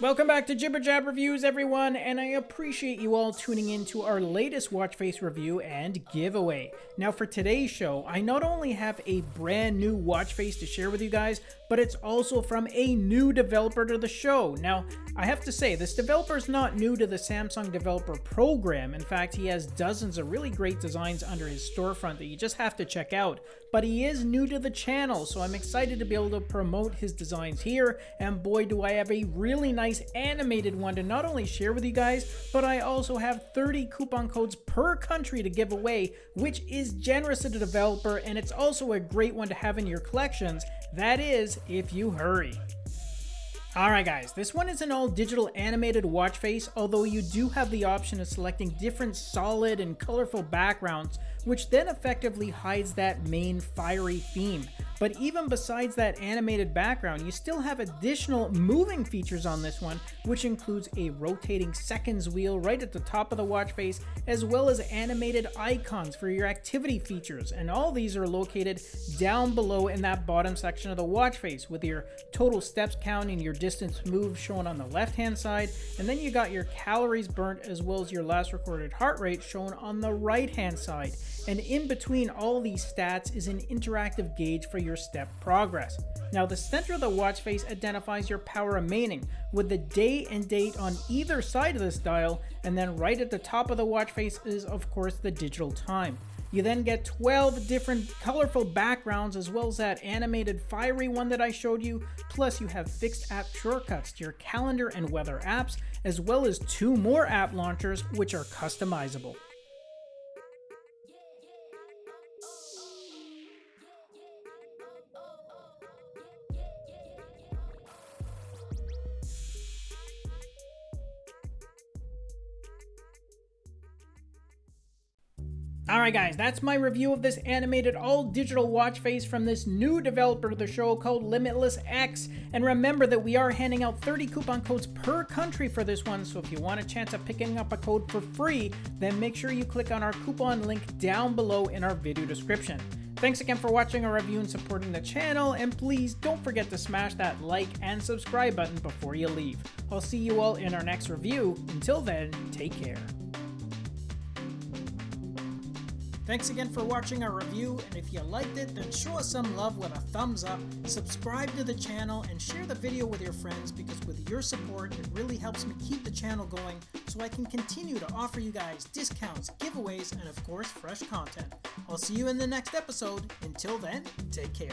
Welcome back to Jibber Jab Reviews, everyone, and I appreciate you all tuning in to our latest watch face review and giveaway. Now, for today's show, I not only have a brand new watch face to share with you guys, but it's also from a new developer to the show. Now, I have to say, this developer is not new to the Samsung Developer Program. In fact, he has dozens of really great designs under his storefront that you just have to check out. But he is new to the channel, so I'm excited to be able to promote his designs here, and boy do I have a really nice nice animated one to not only share with you guys, but I also have 30 coupon codes per country to give away, which is generous to the developer and it's also a great one to have in your collections. That is, if you hurry. Alright guys, this one is an all digital animated watch face, although you do have the option of selecting different solid and colorful backgrounds, which then effectively hides that main fiery theme. But even besides that animated background, you still have additional moving features on this one, which includes a rotating seconds wheel right at the top of the watch face, as well as animated icons for your activity features. And all these are located down below in that bottom section of the watch face with your total steps count and your distance moved shown on the left hand side. And then you got your calories burnt as well as your last recorded heart rate shown on the right hand side. And in between all these stats is an interactive gauge for your your step progress. Now the center of the watch face identifies your power remaining with the day and date on either side of this dial and then right at the top of the watch face is of course the digital time. You then get 12 different colorful backgrounds as well as that animated fiery one that I showed you. Plus you have fixed app shortcuts to your calendar and weather apps as well as two more app launchers which are customizable. Alright guys, that's my review of this animated all-digital watch face from this new developer of the show called Limitless X. And remember that we are handing out 30 coupon codes per country for this one, so if you want a chance of picking up a code for free, then make sure you click on our coupon link down below in our video description. Thanks again for watching our review and supporting the channel, and please don't forget to smash that like and subscribe button before you leave. I'll see you all in our next review. Until then, take care. Thanks again for watching our review, and if you liked it, then show us some love with a thumbs up, subscribe to the channel, and share the video with your friends because with your support, it really helps me keep the channel going so I can continue to offer you guys discounts, giveaways, and of course, fresh content. I'll see you in the next episode. Until then, take care.